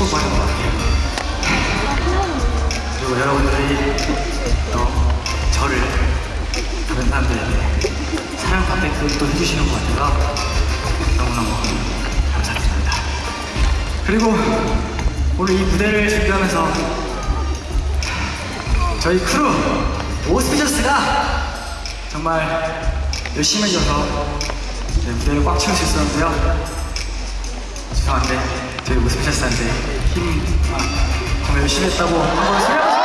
축복 받는 것 같아요. 그리고 여러분들이 또 저를 다른 사람들에게 사랑받게끔 또 해주시는 것 같아서 너무너무 감사드립니다. 그리고 오늘 이 무대를 준비하면서 저희 크루 오스피셔스가 정말 열심히 해줘서 네, 무대를 꽉 채울 수 있었는데요. 죄송한데 저희 오스피셔스한테 힘 아, 정말 열심히 했다고 한번 소개해주세요.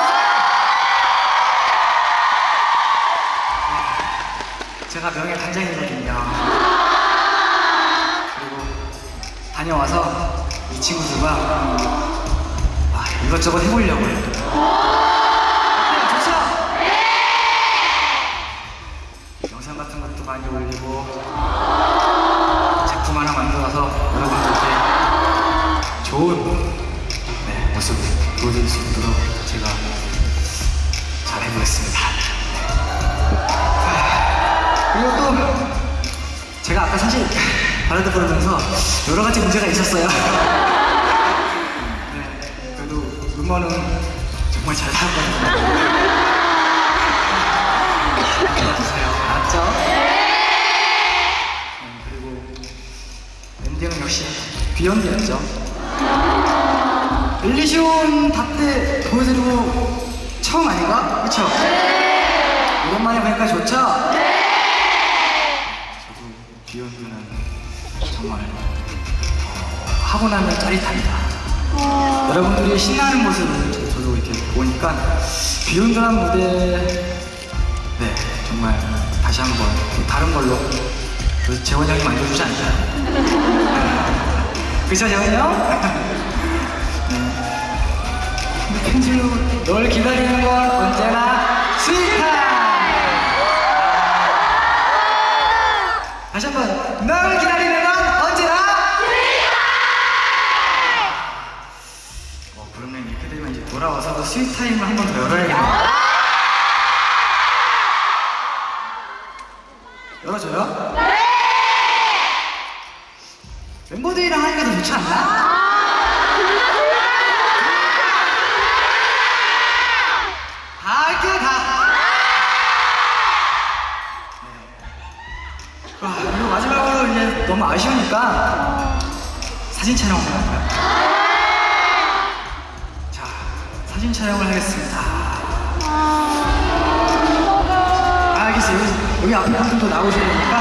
제가 명예 단장이거든요. 그리고 다녀와서 이 친구들과 아, 이것저것 해보려고요. 영상 같은 것도 많이 올리고 작품 하나 만들어서 여러분들께 좋은 네, 모습 보여드릴 수 있도록 제가 잘 해보겠습니다. 그리고 또 제가 아까 사실 발라드 부르면서 여러 가지 문제가 있었어요. 네, 그래도 음원은 정말 잘 나왔거든요. 역시 비욘드였죠. 엘리시온 답때 보여드리고 처음 아닌가? 그쵸? 오랜만에 보니까 좋죠? 저도 비욘드는 정말 어, 하고 나면 짜릿합니다. 여러분들이 신나는 모습을 저- 저도 이렇게 보니까 비욘드란 무대 네 정말 다시 한번 또 다른 걸로 그 재원 형이 만들어주지 않을까요? 그죠 재원 형? 네. 펜슬로 널 기다리는 건 언제나 스윗한 다시 한 번 널 기다리는 건 언제나 어, 그러면 이렇게 되면 이제 돌아와서 sweet time을 한 번 더 열어야겠네요 열어줘요? 네! 멤버들이랑 하니까 더 좋지 않나? 다 할게요 다 네. 와, 그리고 마지막으로 이제 너무 아쉬우니까 사진 촬영 한번 할까요? 자, 사진 촬영을 하겠습니다. 아, 알겠어요. 여기, 여기 앞에 분들도 나오셔야 되니까